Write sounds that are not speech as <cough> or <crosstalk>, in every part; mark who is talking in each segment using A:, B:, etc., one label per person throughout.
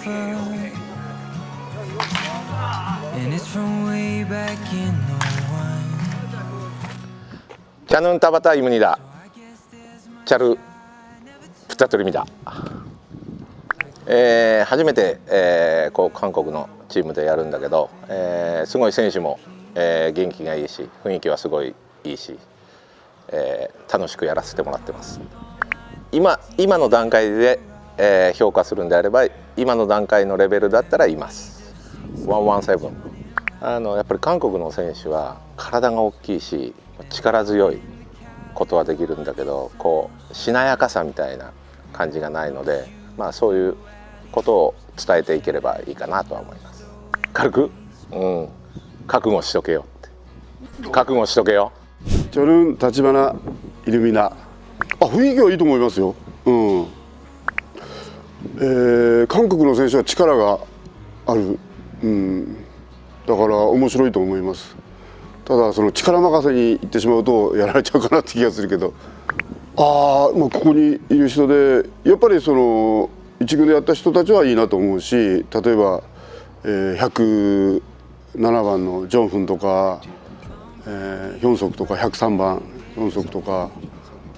A: phone And it's from way back in the
B: one. キャノンタバタイムニダチャルプタトリミダえー、初めて、えー、こう韓国のチームでやるんだけど、えー、すごい選手も、えー、元気がいいし雰囲気はすごいいいし、えー、楽しくやらせてもらってます。今今の段階で、えー評価するんであれば今の段階のレベルだったらいます117あのやっぱり韓国の選手は体が大きいし力強いことはできるんだけどこうしなやかさみたいな感じがないのでまあそういうことを伝えていければいいかなとは思います軽くうん覚悟しとけよって覚悟しとけよ
C: 저는 다치바나 이름이나 아,雰囲気はいいと思いますよ。うん。 えー韓国の選手は力がある。うん。だから面白いと思います。ただその力任せにいってしまうとやられちゃうかなって気がするけど。ああ、まあここにいる人でやっぱりその一軍でやった人たちはいいなと思うし、例えば、えー、107番のジョンフンとか。えー、ヒョンソクとか103番ヒョンソクとか、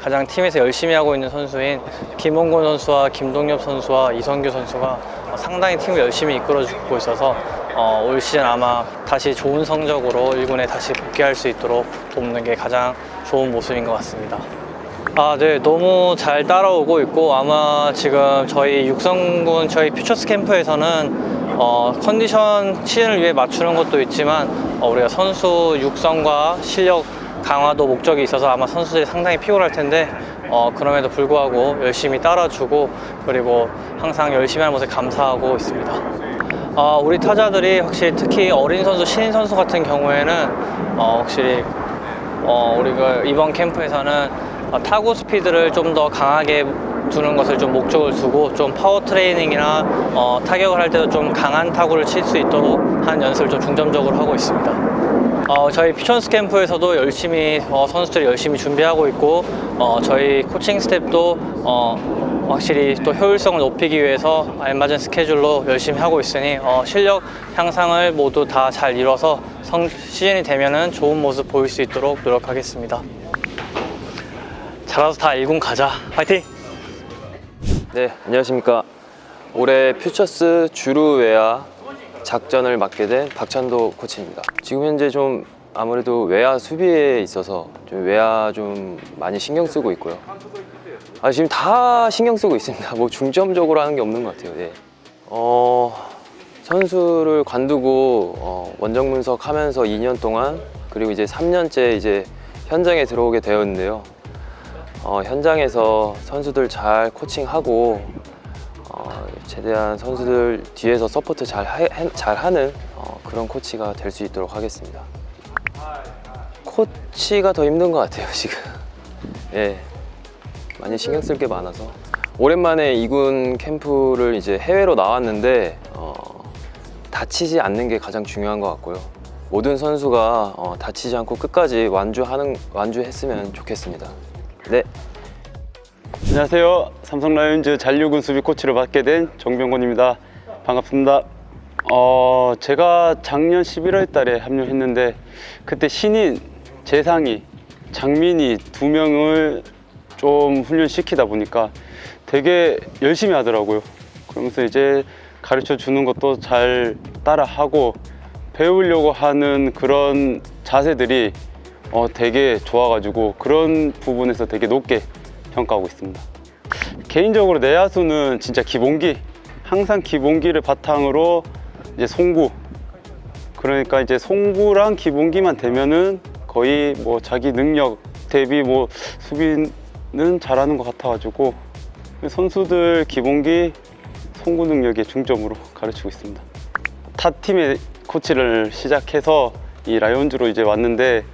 D: 가장 팀에서 열심히 하고 있는 선수인 김홍곤 선수와 김동엽 선수와 이성규 선수가 어, 상당히 팀을 열심히 이끌어주고 있어서 어, 올 시즌 아마 다시 좋은 성적으로 1군에 다시 복귀할 수 있도록 돕는 게 가장 좋은 모습인 것 같습니다. 아, 네, 너무 잘 따라오고 있고 아마 지금 저희 육성군 저희 퓨처스 캠프에서는 어, 컨디션 시즌을 위해 맞추는 것도 있지만 어, 우리가 선수 육성과 실력 강화도 목적이 있어서 아마 선수들이 상당히 피곤할 텐데 어, 그럼에도 불구하고 열심히 따라주고 그리고 항상 열심히 하는 모습에 감사하고 있습니다. 어, 우리 타자들이 확실히 특히 어린 선수, 신인 선수 같은 경우에는 어, 확실히 어, 우리가 이번 캠프에서는 어, 타구 스피드를 좀 더 강하게 두는 것을 좀 목적을 두고 좀 파워 트레이닝이나 어, 타격을 할 때도 좀 강한 타구를 칠 수 있도록 하는 연습을 좀 중점적으로 하고 있습니다. 어, 저희 퓨처스 캠프에서도 열심히 어, 선수들이 열심히 준비하고 있고 어, 저희 코칭 스태프도 어, 확실히 또 효율성을 높이기 위해서 알맞은 스케줄로 열심히 하고 있으니 어, 실력 향상을 모두 다 잘 이뤄서 성, 시즌이 되면은 좋은 모습 보일 수 있도록 노력하겠습니다. 잘해서 다 1군 가자. 파이팅!
E: 네, 안녕하십니까. 올해 퓨처스 주루 외야 작전을 맡게 된 박찬도 코치입니다. 지금 현재 좀 아무래도 외야 수비에 있어서 좀 외야 좀 많이 신경 쓰고 있고요. 아, 지금 다 신경 쓰고 있습니다. 뭐 중점적으로 하는 게 없는 것 같아요. 네. 어, 선수를 관두고 어, 원정 분석하면서 2년 동안 그리고 이제 3년째 이제 현장에 들어오게 되었는데요. 어, 현장에서 선수들 잘 코칭하고 어, 최대한 선수들 뒤에서 support 잘, 하, 잘 하는 어, 그런 코치가 될 수 있도록 하겠습니다. 코치가 더 힘든 것 같아요 <laughs> 지금. 예, 많이 신경 쓸 게 많아서 오랜만에 이군 캠프를 이제 해외로 나왔는데 어, 다치지 않는 게 가장 중요한 것 같고요. 모든 선수가 어, 다치지 않고 끝까지 완주하는 완주했으면 좋겠습니다. 네.
F: 안녕하세요. 삼성 라이온즈 잔류군 수비 코치를 맡게 된 정병곤입니다. 반갑습니다. 어, 제가 작년 11월 달에 합류했는데 그때 신인 재상이 장민이 두 명을 좀 훈련시키다 보니까 되게 열심히 하더라고요. 그러면서 이제 가르쳐 주는 것도 잘 따라하고 배우려고 하는 그런 자세들이 어, 되게 좋아가지고 그런 부분에서 되게 높게 평가하고 있습니다. 개인적으로 내야수는 진짜 기본기, 항상 기본기를 바탕으로 이제 송구. 그러니까 이제 송구랑 기본기만 되면은 거의 뭐 자기 능력 대비 뭐 수비는 잘하는 것 같아가지고 선수들 기본기 송구 능력에 중점으로 가르치고 있습니다. 타 팀의 코치를 시작해서 이 라이온즈로 이제 왔는데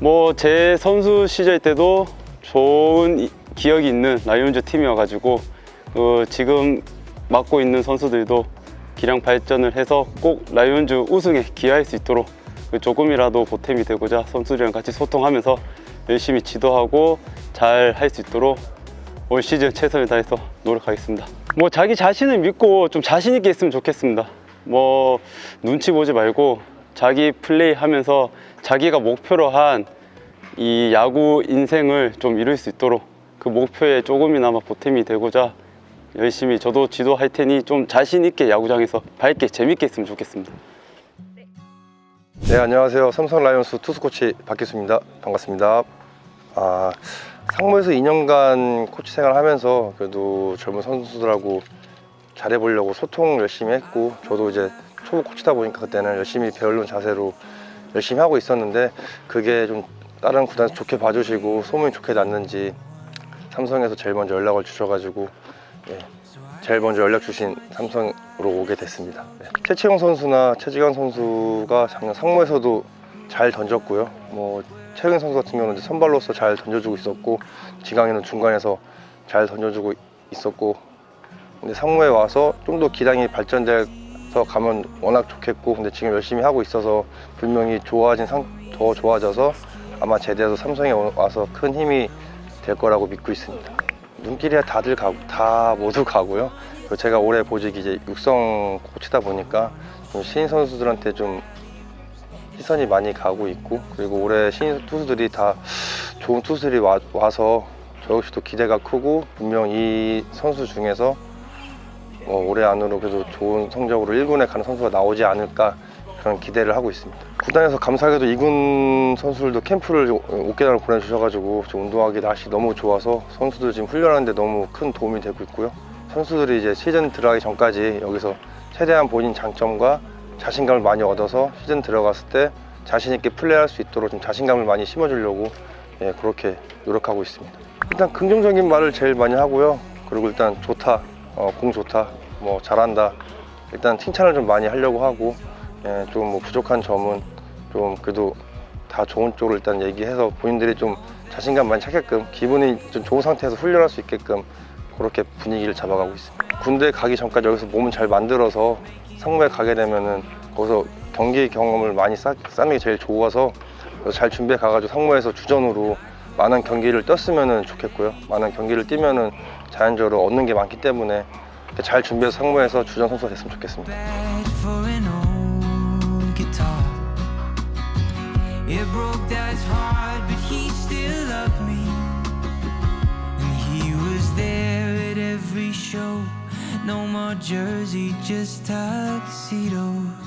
F: 뭐 제 선수 시절 때도 좋은 이- 기억이 있는 라이온즈 팀이어가지고 어, 지금 맡고 있는 선수들도 기량 발전을 해서 꼭 라이온즈 우승에 기여할 수 있도록 그 조금이라도 보탬이 되고자 선수들이랑 같이 소통하면서 열심히 지도하고 잘 할 수 있도록 올 시즌 최선을 다해서 노력하겠습니다. 뭐 자기 자신을 믿고 좀 자신 있게 했으면 좋겠습니다. 뭐 눈치 보지 말고 자기 플레이 하면서 자기가 목표로 한 이 야구 인생을 좀 이룰 수 있도록 그 목표에 조금이나마 보탬이 되고자 열심히 저도 지도할 테니 좀 자신 있게 야구장에서 밝게 재밌게 했으면 좋겠습니다.
G: 네 안녕하세요. 삼성 라이온스 투수 코치 박기수입니다. 반갑습니다. 아 상무에서 2년간 코치 생활하면서 그래도 젊은 선수들하고 잘해보려고 소통 열심히 했고 저도 이제 초보 코치다 보니까 그때는 열심히 배우는 자세로 열심히 하고 있었는데 그게 좀 다른 구단에서 좋게 봐주시고 소문이 좋게 났는지 삼성에서 제일 먼저 연락을 주셔가지고 예, 제일 먼저 연락 주신 삼성으로 오게 됐습니다. 네. 최채용 선수나 최지강 선수가 작년 상무에서도 잘 던졌고요. 뭐 최영 선수 같은 경우는 선발로서 잘 던져주고 있었고 지강이는 중간에서 잘 던져주고 있었고 근데 상무에 와서 좀 더 기량이 발전돼서 가면 워낙 좋겠고 근데 지금 열심히 하고 있어서 분명히 좋아진 상, 더 좋아져서 아마 제대해서 삼성에 오- 와서 큰 힘이 될 거라고 믿고 있습니다. 눈길이야 다들 가고 다 모두 가고요. 제가 올해 보직이 이제 육성 코치다 보니까 좀 신인 선수들한테 좀 시선이 많이 가고 있고 그리고 올해 신인 투수들이 다 좋은 투수들이 와, 와서 저 역시도 기대가 크고 분명 이 선수 중에서 어, 올해 안으로 그래도 좋은 성적으로 1군에 가는 선수가 나오지 않을까 그런 기대를 하고 있습니다. 구단에서 감사하게도 2군 선수들도 캠프를 5개월을 보내주셔가지고 좀 운동하기 날씨 너무 좋아서 선수들 지금 훈련하는데 너무 큰 도움이 되고 있고요. 선수들이 이제 시즌 들어가기 전까지 여기서 최대한 본인 장점과 자신감을 많이 얻어서 시즌 들어갔을 때 자신 있게 플레이할 수 있도록 좀 자신감을 많이 심어주려고 예, 그렇게 노력하고 있습니다. 일단 긍정적인 말을 제일 많이 하고요. 그리고 일단 좋다, 어, 공 좋다, 뭐 잘한다. 일단 칭찬을 좀 많이 하려고 하고 예, 좀 뭐 부족한 점은 좀 그래도 다 좋은 쪽으로 일단 얘기해서 본인들이 좀 자신감 많이 찾게끔 기분이 좀 좋은 상태에서 훈련할 수 있게끔 그렇게 분위기를 잡아가고 있습니다. 군대 가기 전까지 여기서 몸을 잘 만들어서 상무에 가게 되면은 거기서 경기 경험을 많이 쌓, 쌓는 게 제일 좋아서 잘 준비해 가가지고 상무에서 주전으로 많은 경기를 뛰었으면 좋겠고요. 많은 경기를 뛰면은 자연적으로 얻는 게 많기 때문에 잘 준비해서 상무에서 주전 선수가 됐으면 좋겠습니다.
A: Guitar. It broke dad's heart, but he still loved me. And he was there at every show. No more jersey, just tuxedos.